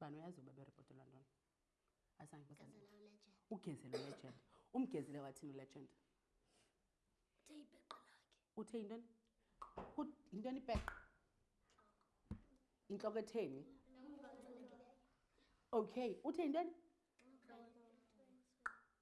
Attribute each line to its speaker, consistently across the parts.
Speaker 1: bani uyazi uba beripotela ntoni
Speaker 2: ugezele ulegend
Speaker 1: umgezele wathini ulegend
Speaker 2: uthe ipeqa lakhe
Speaker 1: uthe yintoni yintoni ipeqa intloko etheni okay uthe yintoni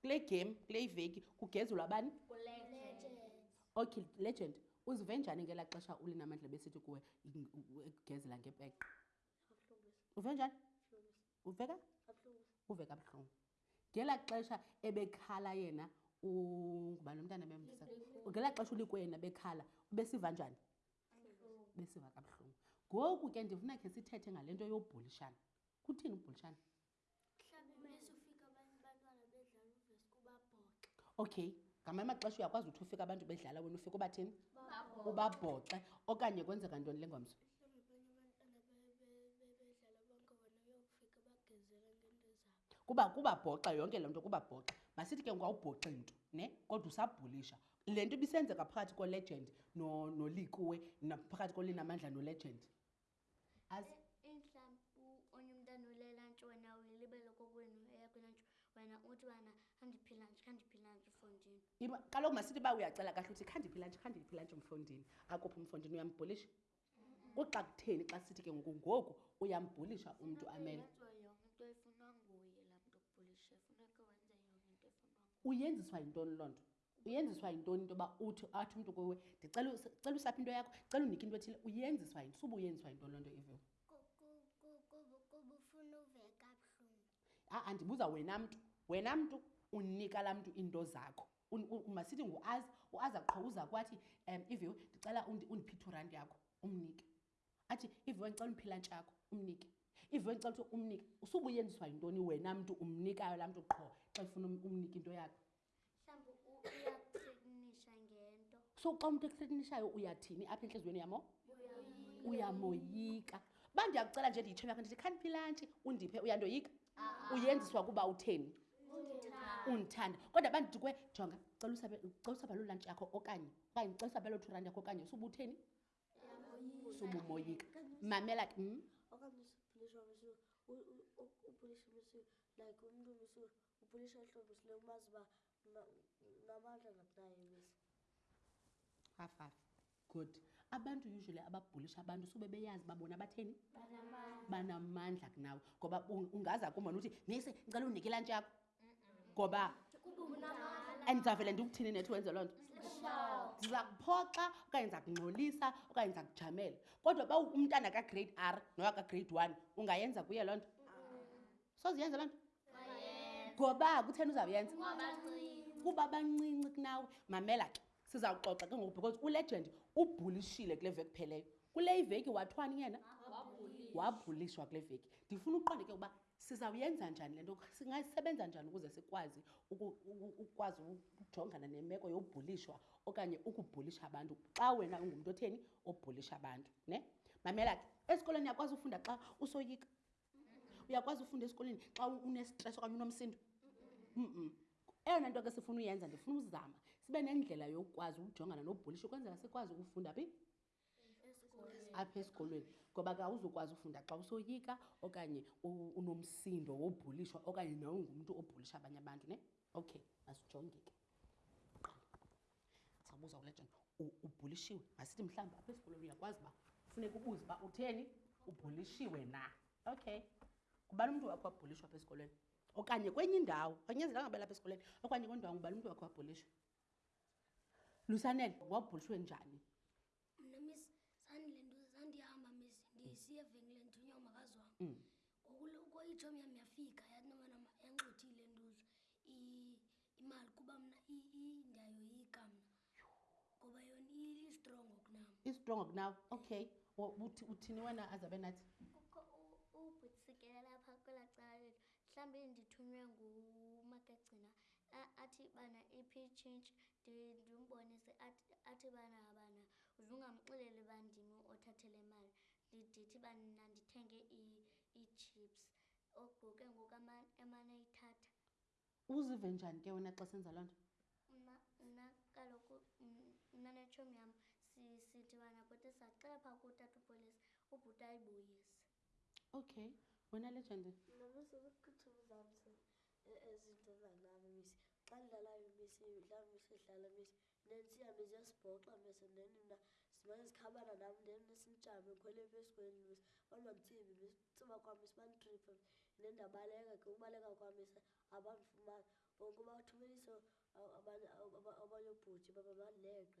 Speaker 1: kule game kule iveki kugezelwa bani okay legend uzive njani ngela xesha ulinamandla besithi kuwe ekugezela ngepeqa uve njani uveka uve kabuhlungu ngela xesha ebekhala yena ngubani umntana bemsa ngela xesha ulikwena bekhala ubesiva njani besiva kabuhlungu ngoku ke ndifuna khe sithethe ngale nto yobhulishana kuthini ubhulishana okay ngamanye amaxesha uyakwazi ukuthi ufike abantu bedlala wena ufike ubathini ubabhoxe okanye kwenzeka ntoni le ngomso kuba kubabhoxa yonke le nto kubabhoxa masithi ke ngwawubhoxe nto ne kodwa usabhulisha le nto ibisenzeka phakathi kolegend nolikuwe phakathi kolinamandla nolegend azi
Speaker 2: inhlampu onye umntana ulela ntsho wena uyilibele kokwenu eyakho ntsho wena uthi wena khandiphila nje khandiphila nje
Speaker 1: mfondini kaloku masithi uba uyacela kahle uthi khandiphila nje khandiphila nje mfondini akuphi umfondini uyambhulisha kuxa kutheni xa sithi ke ngoku ngoku uyambhulisha umntu amele uyenziswa yintoni loo nto uyenziswa yintoni into yoba uthi athi umntu kuwe ndicela usapha into yakho cela unike into ethile uyenziswa yinto suba uyenziswa yintoni loo nto iviwo a-a ndibuza wena mntu wena mntu unika laa mntu iinto zakho masithi nguazi uaza qho uza kwathi um iviwo ndicela undiphi two rand yakho umnike athi iviwe ndicela umphila ntshakho umnike iviwe ndicela ukuthi umnike usubuyenziswa yintoni wena mntu umnikayo laa mntu qho xa ifuna um-, umnike into yakho
Speaker 2: mhlawumbi uyakuthreatnisha ngento
Speaker 1: so xa umntu ekuthreatnishayo uyathini apha entliziyweni yamo uyamoyika uba ndiyakucela nje ndiyitshomi yakho ndithi khandiphilantshi undiphe uyandoyika ah. uyenziswa kuba utheni undithanda kodwa bandithi kwe jonga cela usabelo lantshi yakho okanye okanye cela usabelo two rand yakho okanye usubutheni so momoyika mamela ke mm? hafaf good abantu usually ababhulisha abantu sube beyazi babona batheni banamandla kunawe ngoba ungaza kumona uthi nise ngicela undikelantshakho ngoba and ndizavele ndikuthini nethi wenze loo nto ndiza kuphoxa okanye ndiza kungxolisa okanye ndiza kujamela kodwa uba umntana kagrade r nowa kagrade one ungayenza kuye loo nto soziyenza loo nto ngoba kutheni uzawuyenza kuba bancinci kunawe mamela ke siza kuxoxa ke ngoku because ulegend ubhulishile kule veki pheleyo kule iveki wathwani yena wabhulishwa kule veki ndifuna uqonde ke ukuba Sizawuyenza njani le nto? Singasebenza njani ukuze sikwazi ukwazi ukujongana nemeko yobhulishwa okanye ukubhulisha abantu xa wena ungumntu otheni obhulisha abantu ne? Mamela ke, esikolweni uyakwazi ufunda xa usoyika? Uyakwazi ufunda esikolweni xa unestress okanye unomsindo? Mm-mm. Eyona nto ke sifuna uyenza ndifuna uzama sibe nendlela yokwazi ukujongana nobhulisha ukwenzela sikwazi ukufunda phi? apha esikolweni ngoba ke awuzukwazi ufunda xa usoyika okanye unomsindo wobhulishwa okanye nawe ngumntu obhulisha abanye abantu ne okay masijonge ke sabuza ulegend ubhulishiwe masithi mhlawumbi apha esikolweni uyakwazi uba funeka ubuze uba utheni ubhulishiwe na okay ngubani umntu wakho wabhulishwa apha esikolweni okanye kwenye indawo anyenzelanga bela apha esikolweni okanye kwendawo ngubani umntu wakho wabhulishwa lusanele wabhulishwe njani
Speaker 2: mna miss sandile nto zandihamba miss ndisiye evenkileni ndithunywa umakazi wam
Speaker 1: mm.
Speaker 2: ngokuloku itshomi yam yafika yathi nomana yanxothile ntuzo imali kuba mna ndiyayoyika mna ngoba yona istrongo kunam
Speaker 1: istrongo kunaw okay uthini wena azabe nathi
Speaker 2: ubhutisikelela phaa kwelaa cala lethu mhlawumbi ndithunywe ngumakagcina A- athi bana iphi itshintshi Ndi- ndimbonise athi- athi bana bana uzungamxeleli uba ndim othathele imali Ndi- ndithi uba mna ndithenge i- ii-chips ogqu ke ngoku ama- emane eyithatha
Speaker 1: Uzive njani ke wena xa senza loo nto?
Speaker 2: mna mna kaloku m- mna netshomi yam si- sithi bana bhuti sacela phaa kutata upolisi ubhuti ayibuyise
Speaker 1: Okay, wena Legend.
Speaker 3: Mama sekuchitha umzamsi. E- ezinto endandihamba miss xa ndidlalayo miss ndihamba miss ndidlala miss nensiya miss yasibhoxa miss then mna simane zikhabana nam then simjame khwele epesikweni miss bandibanditsibi miss tsiba kwam miss banditriphe then ndabaleka ke ubaleka kwam miss abandifumani onke ubathumelise abanye obhuti baba
Speaker 1: bandileqe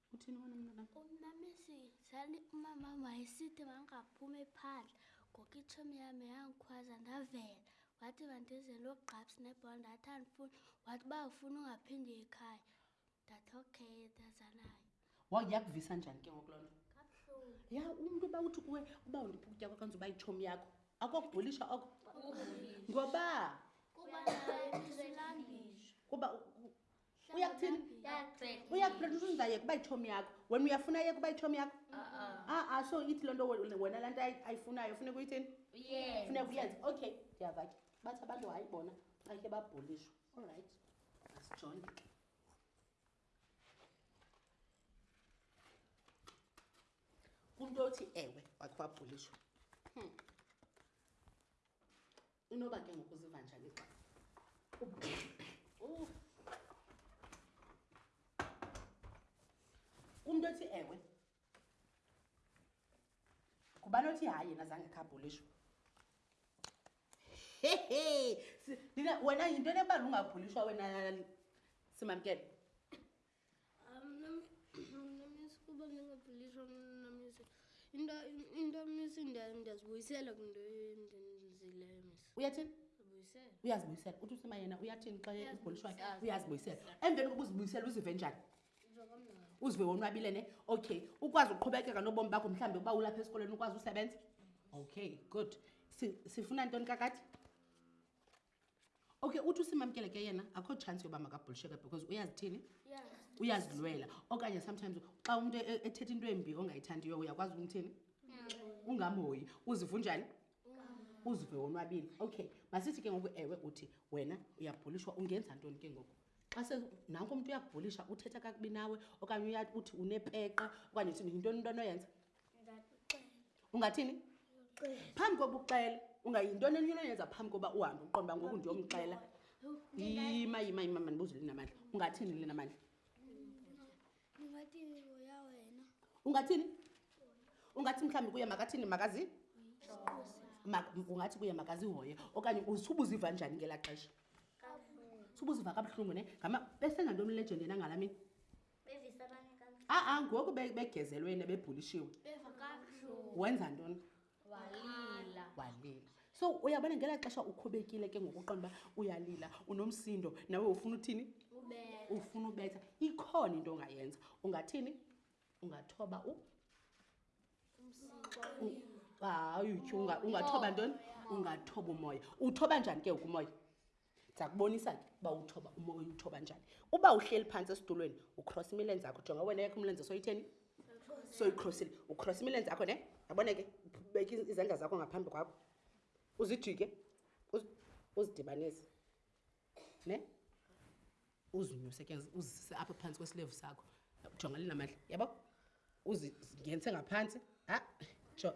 Speaker 1: uthini wena mntanam
Speaker 2: umamisi sali umama wayesithi mangaphumi phandle ngoku itshomi yami yangikhwaza ndavela wathi bandizele ugqabs nebhola ndathi andifuni wathi uba ufuna ungaphindi ekhaya ndathi okay ndazanayo
Speaker 1: wayakuvisa njani ke ngoku loo nto ya umntu uba uthi kuwe uba undiphi ukutya kwakwenza uba itshomi yakho akokubhulisha oko ngoba
Speaker 2: kuba
Speaker 1: uyakuthini uyakuphela usunza yeka uba yithomi yakho wena uyafuna yeka uba yithomi yakho a-a so ithi loo nto wena laa nto ayifunayo funeka uyithini funeka uyenze okay ndiyava ke bathi abantu hayi bona akhe babhulishwa all right asijonge ke kumntu othi ewe wakhe wabhulishwa hmm. inoba ke ngokuziva njani xa kumntu ethi ewe ngubani othi hayi yena zange khabhulishwa hehe wena yinto enebala ungabhulishwa wena simamkele uyathini uyazibuyisela uthi usima yena uyathini xa ibholishwayo
Speaker 2: uyazibuyisela
Speaker 1: emveni kokuba uzibuyisela uzive njani uzive wonwabile ne okay ukwazi uqhubekeka nobomi bakho mhlawumbi uba ulapha esikolweni ukwazi usebenza okay good sifuna ntoni kakade okay uthi usimamkele ke yena akho chance yoba makabhulisheke because uyazithini uyazilwela okanye sometimes xa umntu e-, ethetha into embi ongayithandiyo uyakwazi umthini ungamhoyi uziva unjani uzive wonwabile okay masithi ke ngoku ewe uthi wena uyabhulishwa ungenza ntoni ke ngoku xa se nanko umntu uyakubhulisha uthetha kakubi nawe okanye uyathi uthi unepeqa okanye uthi yintoni into anoyenza ungathini phambi koba uxela ungayintoni enyulo yenza phambi koba uhambe uqonda uba ngoku ndiyomxela yima yima yima mandibuze linamandla ungathini
Speaker 2: linamandla
Speaker 1: ungathini ungathi mhlawumbi kuye makathini makazi ungathi kuye makazihoye okanye usubuziva njani ngelaa xesha subuziva kabuhlungu ne ngama besenganto omlegend yena ngala mini a-a ngoku begezelwene bebhulishiwe wenza ntoni
Speaker 2: walila
Speaker 1: walila so uyabona ngela xesha ukhubekile ke ngokuqonda uba uyalila unomsindo nawe ufuna uthini ufuna ubetha ikhona into ongayenza ungathini ungathoba u hayi ungathoba ntoni ungathoba umoya uthoba njani ke ukumoya ndiza kubonisa ke uba uthoba umoya uthoba njani uba uhleli phantsi esidulweni ucross imilenzi akho jonga wena yakho umlenzi soyitheni soyicrossile ucross imilenzi akho ne yabona ke ubeke izandla zakho ngaphambi kwakho uzijike uzidibanise ne uzinyuse ke uzise apha phantsi kwesilevu sakho jonga linamandla yabo uzingenise ngaphantsi ha jo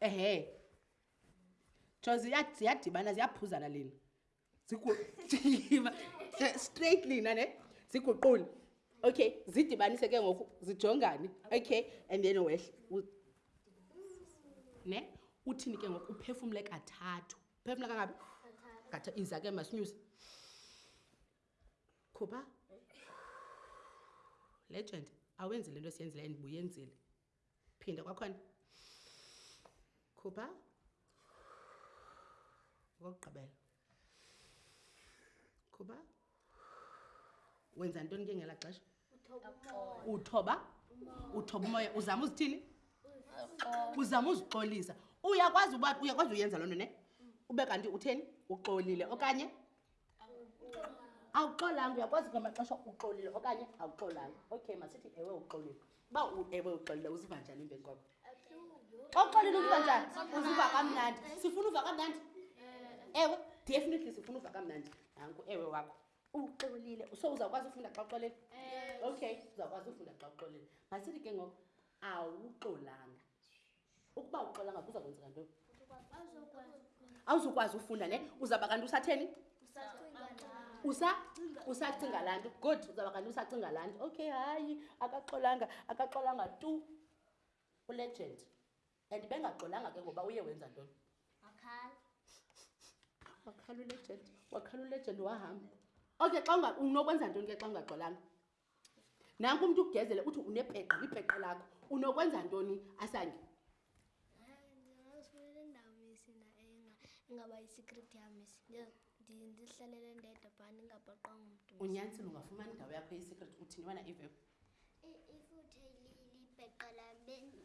Speaker 1: ehe coz ziyadibana ziyaphuzana lena straight lena ne ziguqule okay zidibanise ke ngoku zijongane okay and then wehle ne uthini ke ngoku uphefumle kathathu uphefumle kangabi katha iza ke masinyuse khupha legend awenzi le nto siyenzile and buyenzile phinda kwakhona khupha okokugqibela khupha wenza ntoni ke ngela xesha uthoba uthoba umoya uzama uzithini uzama uzixolisa uyakwazi uba uyakwazi uyenza loo nto ne ube kanti utheni uxolile okanye awuxolanga uyakwazi ngamaxesha uxolile okanye awuxolanga okay masithi ewe uxolile uba ewe uxolile uziva njani emveni kwakho xa uxolile uziva njani uziva kamnandi sifuna uva kamnandi eh. ewe definitely sifuna uva kamnandi nanku ewe wakho uxolile so uzawukwazi ufunda xa uxolile eh. okay uzawukwazi ufunda xa uxolile masithi ke ngoku awuxolanga ukuba uxola ngaku uza kwenzeka nto awuzukwazi ufunda ne uzaba kanti usatheni usa usacinga laa nto good uzaba kanti usacinga laa nto okay hayi akaxolanga akaxolanga tu ulegend and bengaxolanga ke ngoba uye wenza ntoni wakhala ulegend wakhala ulegend wahamba okay xa unokwenza ntoni ke xa ungaxolanga nanku umntu ukugezele uthi unepeqa lipeqa lakho unokwenza ntoni asange
Speaker 2: ndizihlalele ndedwa bhani ingabhaqwa ngumntu
Speaker 1: unyanisile ungafumani indawo yakho yesecret uthini wana ivep
Speaker 4: ifuthe lipeqa lam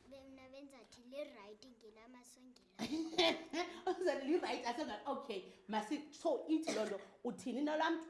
Speaker 4: bemna benzathi lirayithi ngelamasongela
Speaker 1: lirayithi asonga okay masi so ithi loo nto uthini nolaa mntu